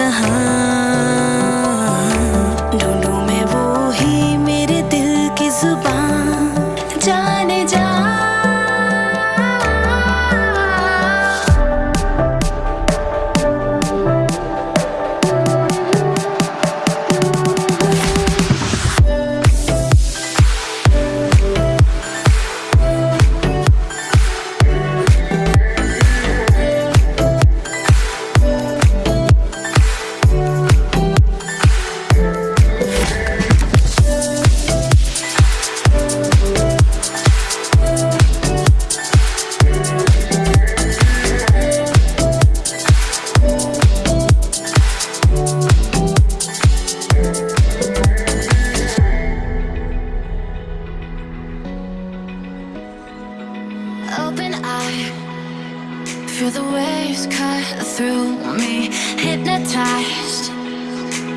कहाँ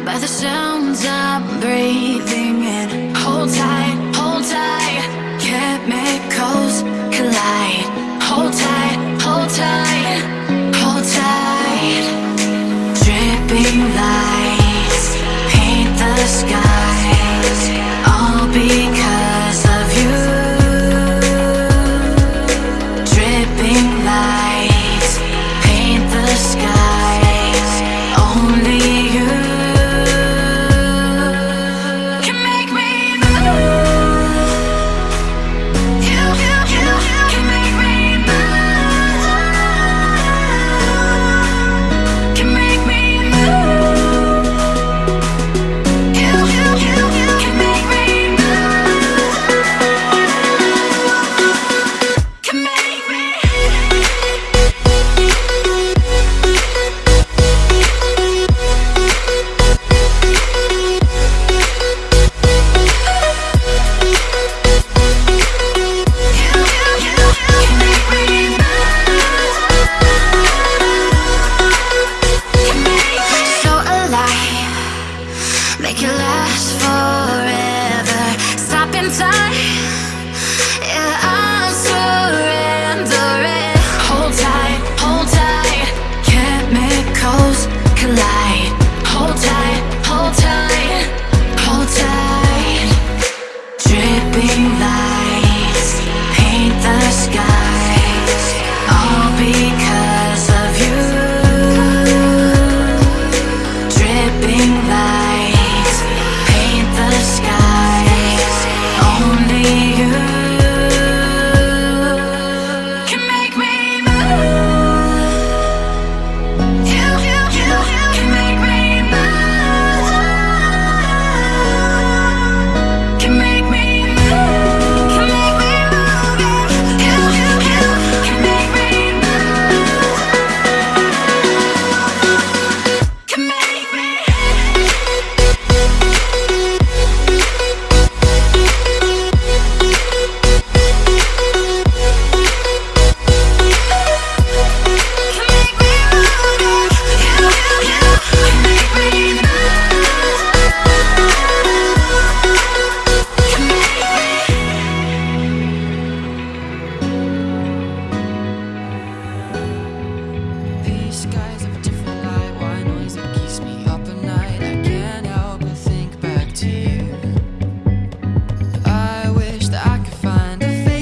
by the sounds I'm breathing in. Hold tight, hold tight, chemicals collide. Hold tight, hold tight, hold tight. Dripping light. time.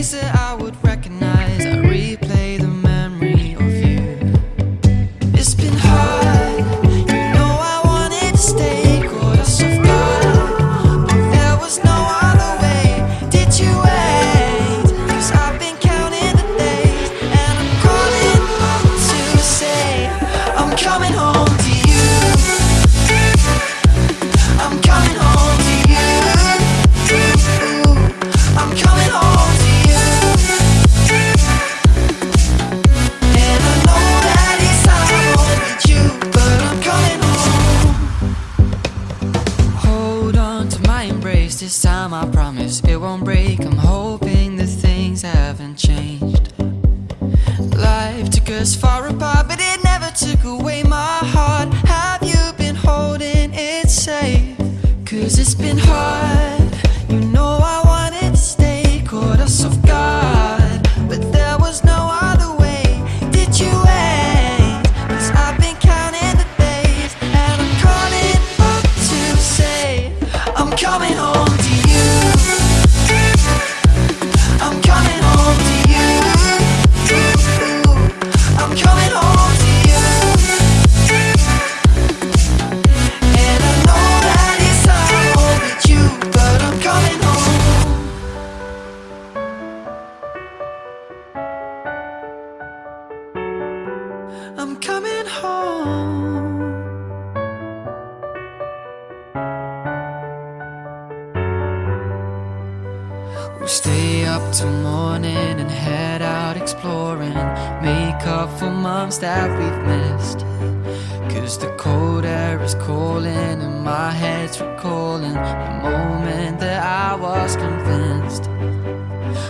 chasing us far apart, but it never took away my heart. Have you been holding it safe? Cause it's been hard. I'm coming home. We'll stay up till morning and head out exploring. Make up for months that we've missed. Cause the cold air is calling and my head's recalling the moment that I was convinced.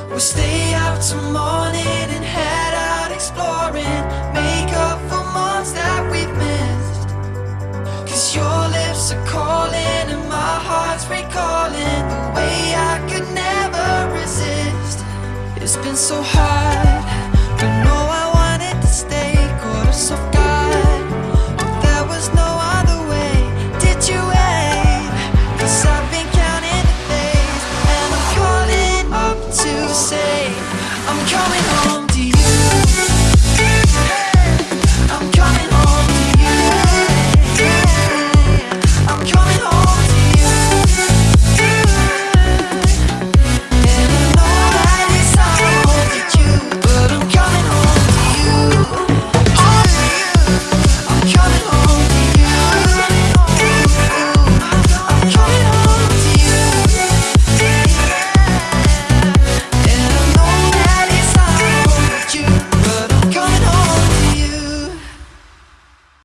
We'll stay up till morning and head out exploring. So hard.